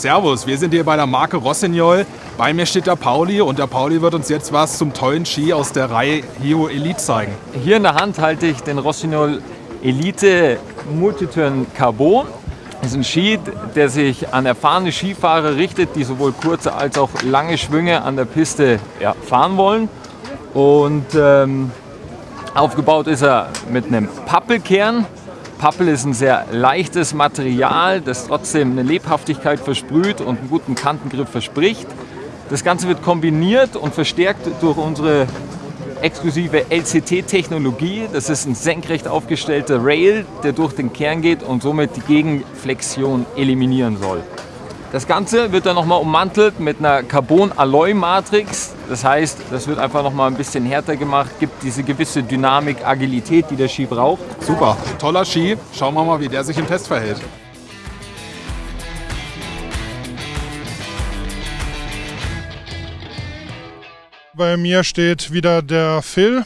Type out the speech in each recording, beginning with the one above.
Servus, wir sind hier bei der Marke Rossignol. Bei mir steht der Pauli und der Pauli wird uns jetzt was zum tollen Ski aus der Reihe Hero Elite zeigen. Hier in der Hand halte ich den Rossignol Elite Multiturn Carbon. Das ist ein Ski, der sich an erfahrene Skifahrer richtet, die sowohl kurze als auch lange Schwünge an der Piste ja, fahren wollen. Und ähm, aufgebaut ist er mit einem Pappelkern. Pappel ist ein sehr leichtes Material, das trotzdem eine Lebhaftigkeit versprüht und einen guten Kantengriff verspricht. Das Ganze wird kombiniert und verstärkt durch unsere exklusive LCT-Technologie. Das ist ein senkrecht aufgestellter Rail, der durch den Kern geht und somit die Gegenflexion eliminieren soll. Das Ganze wird dann nochmal ummantelt mit einer Carbon-Alloy-Matrix. Das heißt, das wird einfach nochmal ein bisschen härter gemacht, gibt diese gewisse Dynamik, Agilität, die der Ski braucht. Super, toller Ski. Schauen wir mal, wie der sich im Test verhält. Bei mir steht wieder der Phil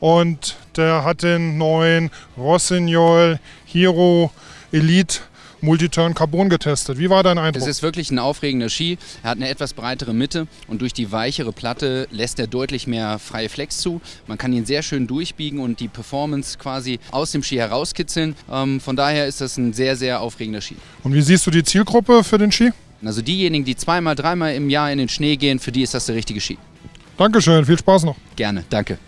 und der hat den neuen Rossignol Hero Elite Multiturn Carbon getestet. Wie war dein Eindruck? Es ist wirklich ein aufregender Ski. Er hat eine etwas breitere Mitte und durch die weichere Platte lässt er deutlich mehr freie Flex zu. Man kann ihn sehr schön durchbiegen und die Performance quasi aus dem Ski herauskitzeln. Ähm, von daher ist das ein sehr, sehr aufregender Ski. Und wie siehst du die Zielgruppe für den Ski? Also diejenigen, die zweimal, dreimal im Jahr in den Schnee gehen, für die ist das der richtige Ski. Dankeschön, viel Spaß noch. Gerne, danke.